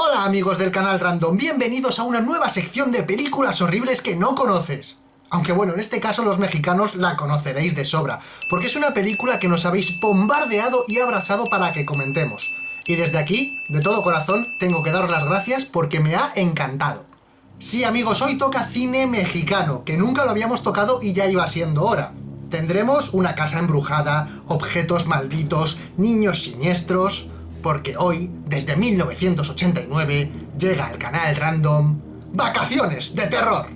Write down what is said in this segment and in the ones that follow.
Hola amigos del canal Random, bienvenidos a una nueva sección de películas horribles que no conoces. Aunque bueno, en este caso los mexicanos la conoceréis de sobra, porque es una película que nos habéis bombardeado y abrasado para que comentemos. Y desde aquí, de todo corazón, tengo que daros las gracias porque me ha encantado. Sí amigos, hoy toca cine mexicano, que nunca lo habíamos tocado y ya iba siendo hora. Tendremos una casa embrujada, objetos malditos, niños siniestros porque hoy, desde 1989, llega al canal random Vacaciones de Terror.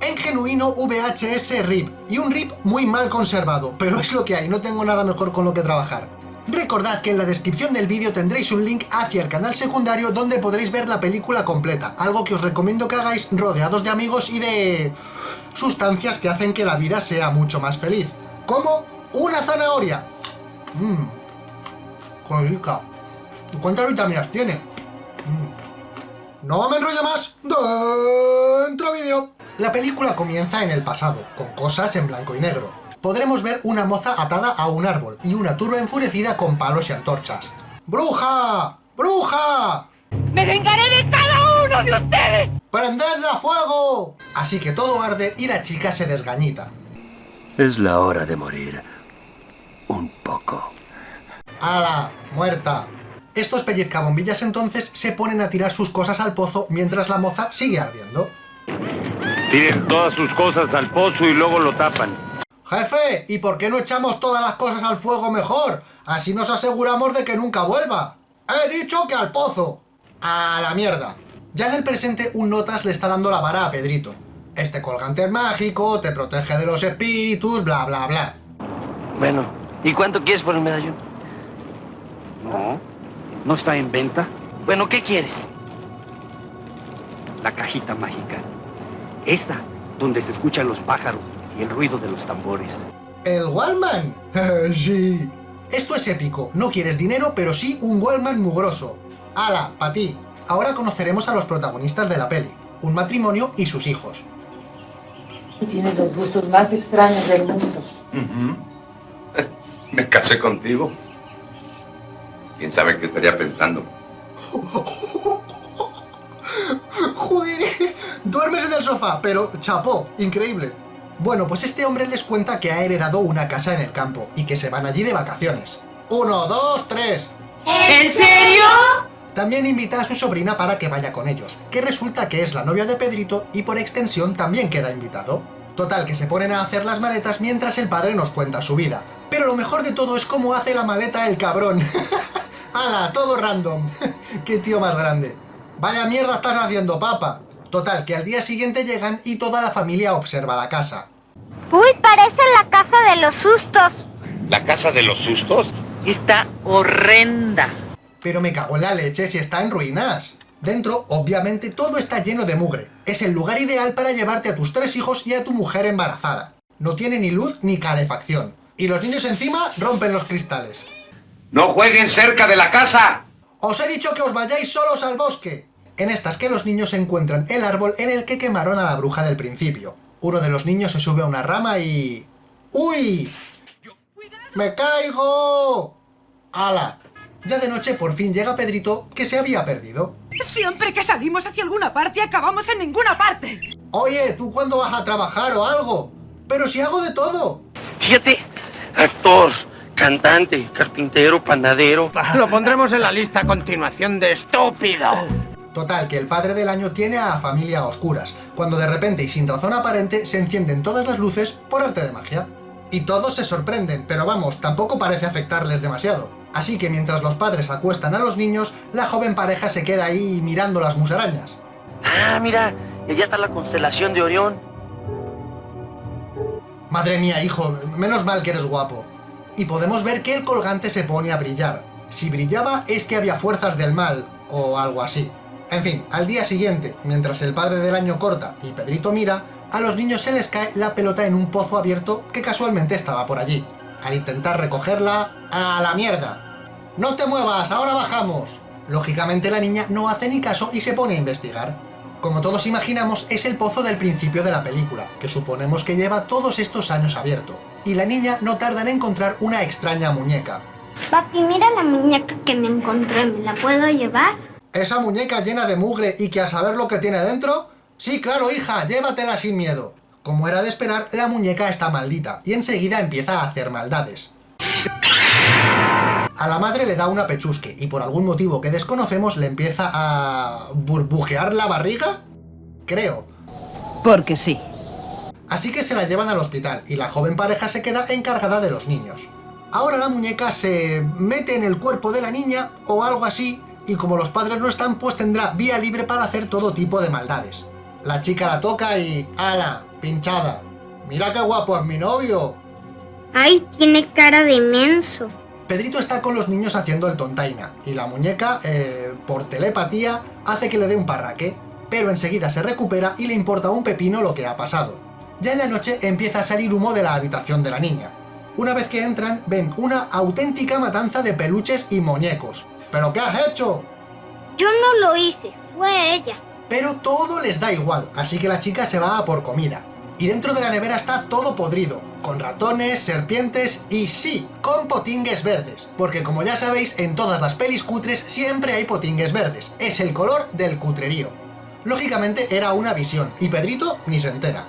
En genuino VHS RIP, y un RIP muy mal conservado, pero es lo que hay, no tengo nada mejor con lo que trabajar. Recordad que en la descripción del vídeo tendréis un link hacia el canal secundario donde podréis ver la película completa, algo que os recomiendo que hagáis rodeados de amigos y de... sustancias que hacen que la vida sea mucho más feliz. Como una zanahoria. Mmm. rica. ¿Cuántas vitaminas tiene? Mm. No me enrollo más. Dentro vídeo. La película comienza en el pasado, con cosas en blanco y negro podremos ver una moza atada a un árbol y una turba enfurecida con palos y antorchas. ¡Bruja! ¡Bruja! ¡Me vengaré de cada uno de ustedes! ¡Prendedla a fuego! Así que todo arde y la chica se desgañita. Es la hora de morir. Un poco. ¡Hala! ¡Muerta! Estos pellizcabombillas entonces se ponen a tirar sus cosas al pozo mientras la moza sigue ardiendo. Tiren todas sus cosas al pozo y luego lo tapan. Jefe, ¿y por qué no echamos todas las cosas al fuego mejor? Así nos aseguramos de que nunca vuelva. He dicho que al pozo. A la mierda. Ya en el presente un notas le está dando la vara a Pedrito. Este colgante es mágico, te protege de los espíritus, bla bla bla. Bueno, ¿y cuánto quieres por el medallón? No, no está en venta. Bueno, ¿qué quieres? La cajita mágica. Esa, donde se escuchan los pájaros y el ruido de los tambores. ¿El Wallman? sí. Esto es épico. No quieres dinero, pero sí un Wallman mugroso. ¡Hala, pa' ti! Ahora conoceremos a los protagonistas de la peli. Un matrimonio y sus hijos. Tienes los gustos más extraños del mundo. Me casé contigo. ¿Quién sabe qué estaría pensando? Joder, duermes en el sofá, pero chapó, increíble. Bueno, pues este hombre les cuenta que ha heredado una casa en el campo y que se van allí de vacaciones. ¡Uno, dos, tres! ¿En serio? También invita a su sobrina para que vaya con ellos, que resulta que es la novia de Pedrito y por extensión también queda invitado. Total, que se ponen a hacer las maletas mientras el padre nos cuenta su vida. Pero lo mejor de todo es cómo hace la maleta el cabrón. ¡Hala! Todo random. ¡Qué tío más grande! ¡Vaya mierda estás haciendo, papa! Total, que al día siguiente llegan y toda la familia observa la casa. Uy, parece la casa de los sustos. ¿La casa de los sustos? Está horrenda. Pero me cago en la leche si está en ruinas. Dentro, obviamente, todo está lleno de mugre. Es el lugar ideal para llevarte a tus tres hijos y a tu mujer embarazada. No tiene ni luz ni calefacción. Y los niños encima rompen los cristales. ¡No jueguen cerca de la casa! Os he dicho que os vayáis solos al bosque en estas que los niños encuentran el árbol en el que quemaron a la bruja del principio. Uno de los niños se sube a una rama y... ¡Uy! ¡Me caigo! ¡Hala! Ya de noche por fin llega Pedrito, que se había perdido. Siempre que salimos hacia alguna parte, acabamos en ninguna parte. Oye, ¿tú cuándo vas a trabajar o algo? Pero si hago de todo. Fíjate, actor, cantante, carpintero, panadero. Lo pondremos en la lista a continuación de estúpido. Total, que el padre del año tiene a familia a oscuras, cuando de repente y sin razón aparente se encienden todas las luces por arte de magia. Y todos se sorprenden, pero vamos, tampoco parece afectarles demasiado. Así que mientras los padres acuestan a los niños, la joven pareja se queda ahí mirando las musarañas. Ah, mira, ya está la constelación de Orión. Madre mía, hijo, menos mal que eres guapo. Y podemos ver que el colgante se pone a brillar. Si brillaba es que había fuerzas del mal, o algo así. En fin, al día siguiente, mientras el padre del año corta y Pedrito mira, a los niños se les cae la pelota en un pozo abierto que casualmente estaba por allí. Al intentar recogerla, ¡a la mierda! ¡No te muevas! ¡Ahora bajamos! Lógicamente la niña no hace ni caso y se pone a investigar. Como todos imaginamos, es el pozo del principio de la película, que suponemos que lleva todos estos años abierto. Y la niña no tarda en encontrar una extraña muñeca. Papi, mira la muñeca que me encontré, ¿me la puedo llevar? ¿Esa muñeca llena de mugre y que a saber lo que tiene dentro? Sí, claro, hija, llévatela sin miedo. Como era de esperar, la muñeca está maldita y enseguida empieza a hacer maldades. A la madre le da una pechusque y por algún motivo que desconocemos le empieza a... burbujear la barriga? Creo. Porque sí. Así que se la llevan al hospital y la joven pareja se queda encargada de los niños. Ahora la muñeca se mete en el cuerpo de la niña o algo así y como los padres no están pues tendrá vía libre para hacer todo tipo de maldades. La chica la toca y... ¡Hala! Pinchada. ¡Mira qué guapo es mi novio! Ay, tiene cara de menso. Pedrito está con los niños haciendo el tontaina, y la muñeca, eh, por telepatía, hace que le dé un parraque, pero enseguida se recupera y le importa un pepino lo que ha pasado. Ya en la noche empieza a salir humo de la habitación de la niña. Una vez que entran, ven una auténtica matanza de peluches y muñecos. ¿Pero qué has hecho? Yo no lo hice, fue ella. Pero todo les da igual, así que la chica se va a por comida. Y dentro de la nevera está todo podrido, con ratones, serpientes y sí, con potingues verdes. Porque como ya sabéis, en todas las pelis cutres siempre hay potingues verdes. Es el color del cutrerío. Lógicamente era una visión, y Pedrito ni se entera.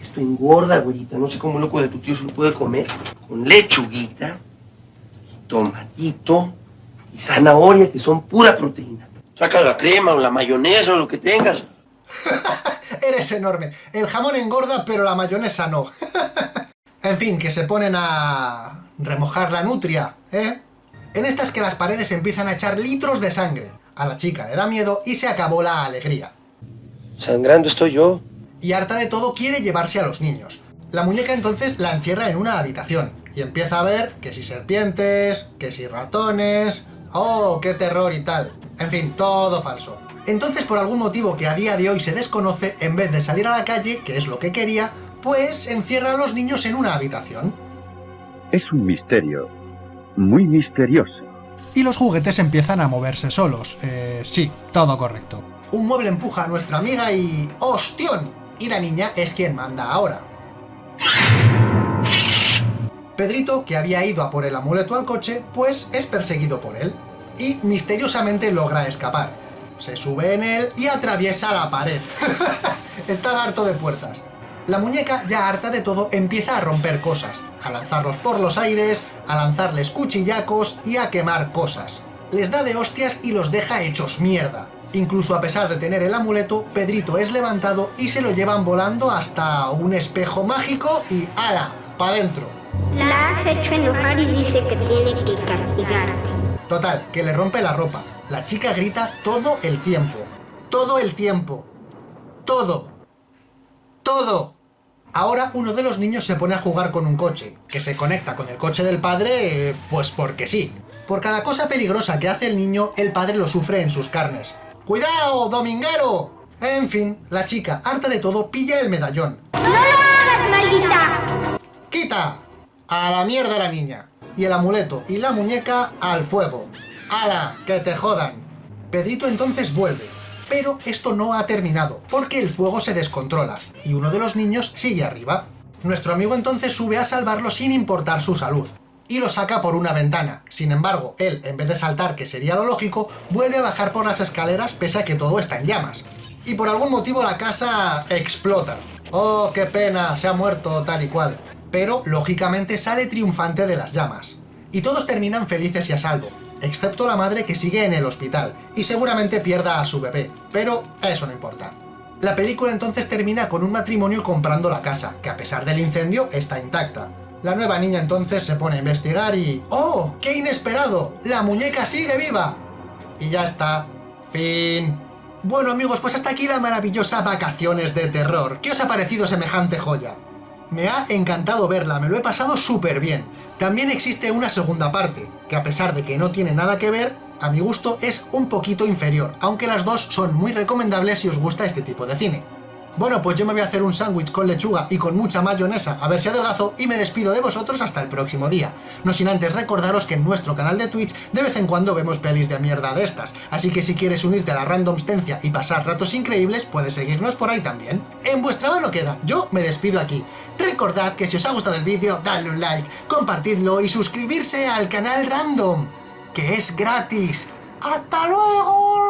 Esto engorda, güerita. No sé cómo loco de tu tío se lo puede comer. Con lechuguita, tomatito y zanahoria, que son pura proteína. Saca la crema o la mayonesa o lo que tengas. Eres enorme. El jamón engorda, pero la mayonesa no. en fin, que se ponen a remojar la nutria, ¿eh? En estas que las paredes empiezan a echar litros de sangre. A la chica le da miedo y se acabó la alegría. Sangrando estoy yo. Y harta de todo quiere llevarse a los niños. La muñeca entonces la encierra en una habitación y empieza a ver que si serpientes, que si ratones... ¡Oh, qué terror y tal! En fin, todo falso. Entonces, por algún motivo que a día de hoy se desconoce, en vez de salir a la calle, que es lo que quería, pues encierra a los niños en una habitación. Es un misterio, muy misterioso. Y los juguetes empiezan a moverse solos. Eh, sí, todo correcto. Un mueble empuja a nuestra amiga y... ¡Hostión! Y la niña es quien manda ahora. Pedrito, que había ido a por el amuleto al coche, pues es perseguido por él. Y misteriosamente logra escapar. Se sube en él y atraviesa la pared. Estaba harto de puertas. La muñeca, ya harta de todo, empieza a romper cosas, a lanzarlos por los aires, a lanzarles cuchillacos y a quemar cosas. Les da de hostias y los deja hechos mierda. Incluso a pesar de tener el amuleto, Pedrito es levantado y se lo llevan volando hasta un espejo mágico y ¡ala! ¡Pa' dentro! La has hecho enojar y dice que tiene que castigarte. Total, que le rompe la ropa. La chica grita todo el tiempo. Todo el tiempo. Todo. Todo. Ahora uno de los niños se pone a jugar con un coche, que se conecta con el coche del padre, eh, pues porque sí. Por cada cosa peligrosa que hace el niño, el padre lo sufre en sus carnes. ¡Cuidado, dominguero! En fin, la chica, harta de todo, pilla el medallón. ¡No lo hagas, maldita! ¡Quita! A la mierda la niña. Y el amuleto y la muñeca al fuego. ¡Hala! ¡Que te jodan! Pedrito entonces vuelve. Pero esto no ha terminado, porque el fuego se descontrola, y uno de los niños sigue arriba. Nuestro amigo entonces sube a salvarlo sin importar su salud, y lo saca por una ventana. Sin embargo, él, en vez de saltar, que sería lo lógico, vuelve a bajar por las escaleras pese a que todo está en llamas. Y por algún motivo la casa explota. ¡Oh, qué pena! Se ha muerto tal y cual. Pero, lógicamente, sale triunfante de las llamas. Y todos terminan felices y a salvo, excepto la madre que sigue en el hospital, y seguramente pierda a su bebé, pero eso no importa. La película entonces termina con un matrimonio comprando la casa, que a pesar del incendio está intacta. La nueva niña entonces se pone a investigar y... ¡Oh! ¡Qué inesperado! ¡La muñeca sigue viva! Y ya está. Fin. Bueno amigos, pues hasta aquí la maravillosa Vacaciones de Terror. ¿Qué os ha parecido semejante joya? Me ha encantado verla, me lo he pasado súper bien. También existe una segunda parte, que a pesar de que no tiene nada que ver, a mi gusto es un poquito inferior, aunque las dos son muy recomendables si os gusta este tipo de cine. Bueno, pues yo me voy a hacer un sándwich con lechuga y con mucha mayonesa, a ver si adelgazo, y me despido de vosotros hasta el próximo día. No sin antes recordaros que en nuestro canal de Twitch de vez en cuando vemos pelis de mierda de estas, así que si quieres unirte a la randomstencia y pasar ratos increíbles, puedes seguirnos por ahí también. En vuestra mano queda, yo me despido aquí. Recordad que si os ha gustado el vídeo, dadle un like, compartidlo y suscribirse al canal Random, que es gratis. ¡Hasta luego!